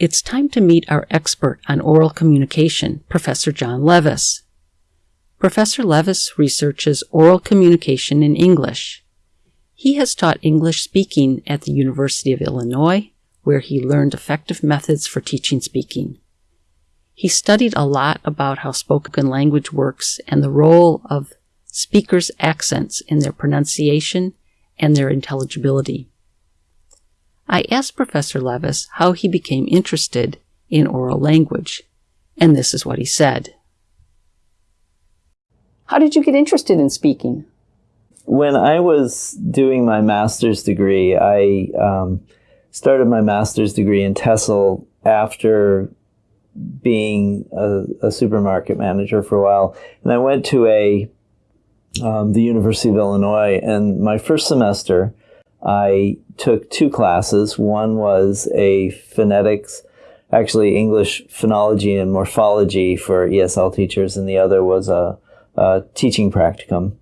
It's time to meet our expert on oral communication, Professor John Levis. Professor Levis researches oral communication in English. He has taught English speaking at the University of Illinois, where he learned effective methods for teaching speaking. He studied a lot about how spoken language works and the role of speakers' accents in their pronunciation and their intelligibility. I asked Professor Levis how he became interested in oral language, and this is what he said. How did you get interested in speaking? When I was doing my master's degree, I um, started my master's degree in TESOL after being a, a, supermarket manager for a while. And I went to a um, the University of Illinois, and my first semester, I took two classes. One was a phonetics, actually English phonology and morphology for ESL teachers, and the other was a, a teaching practicum.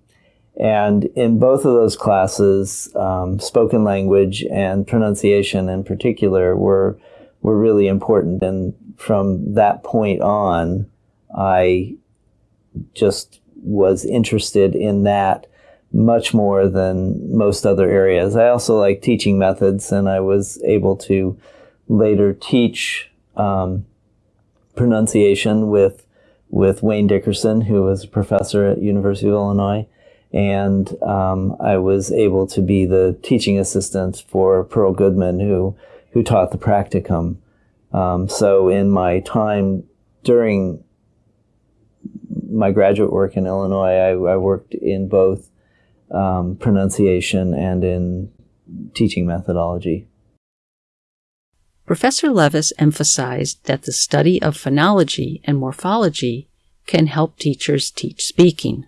And in both of those classes, um, spoken language and pronunciation in particular were were really important. And from that point on, I just was interested in that much more than most other areas. I also like teaching methods, and I was able to later teach um, pronunciation with with Wayne Dickerson, who was a professor at University of Illinois, and um, I was able to be the teaching assistant for Pearl Goodman, who who taught the practicum. Um, so in my time during my graduate work in Illinois, I, I worked in both um, pronunciation and in teaching methodology. Professor Levis emphasized that the study of phonology and morphology can help teachers teach speaking.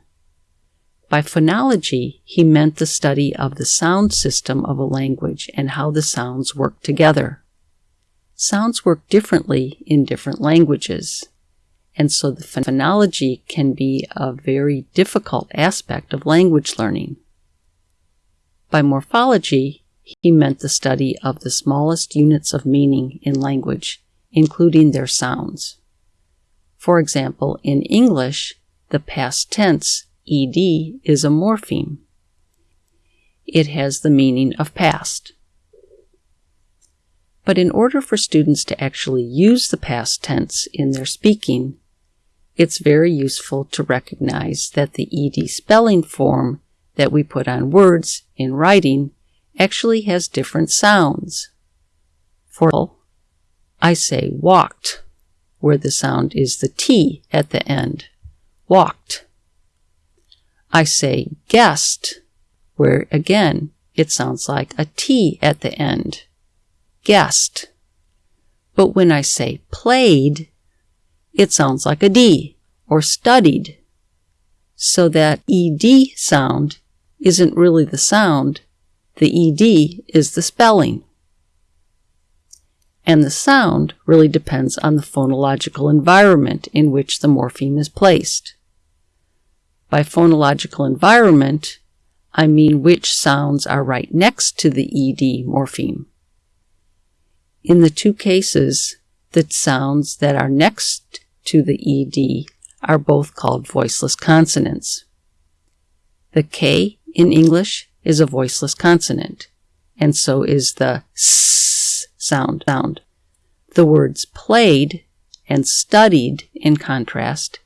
By phonology, he meant the study of the sound system of a language and how the sounds work together. Sounds work differently in different languages, and so the phonology can be a very difficult aspect of language learning. By morphology, he meant the study of the smallest units of meaning in language, including their sounds. For example, in English, the past tense, ed, is a morpheme. It has the meaning of past. But in order for students to actually use the past tense in their speaking, it's very useful to recognize that the ed spelling form that we put on words in writing actually has different sounds. For I say walked, where the sound is the T at the end. Walked. I say guessed, where again it sounds like a T at the end. Guessed. But when I say played, it sounds like a D or studied. So that ED sound isn't really the sound, the ED is the spelling. And the sound really depends on the phonological environment in which the morpheme is placed. By phonological environment, I mean which sounds are right next to the ED morpheme. In the two cases, the sounds that are next to the ED are both called voiceless consonants. The K in English is a voiceless consonant, and so is the s sound. sound. The words played and studied, in contrast,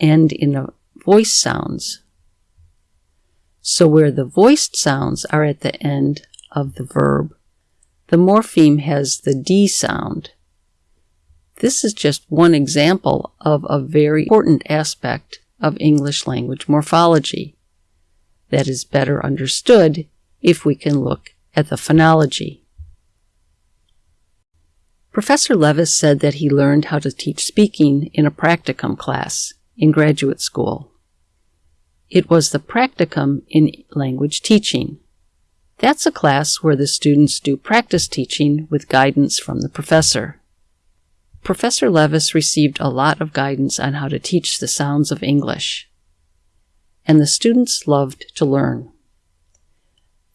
end in a voice sounds. So where the voiced sounds are at the end of the verb, the morpheme has the D sound. This is just one example of a very important aspect of English language morphology that is better understood if we can look at the phonology. Professor Levis said that he learned how to teach speaking in a practicum class in graduate school. It was the practicum in language teaching. That's a class where the students do practice teaching with guidance from the professor. Professor Levis received a lot of guidance on how to teach the sounds of English and the students loved to learn.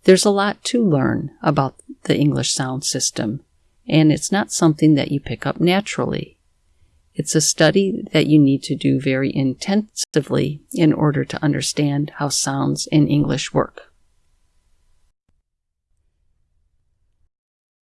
There's a lot to learn about the English sound system, and it's not something that you pick up naturally. It's a study that you need to do very intensively in order to understand how sounds in English work.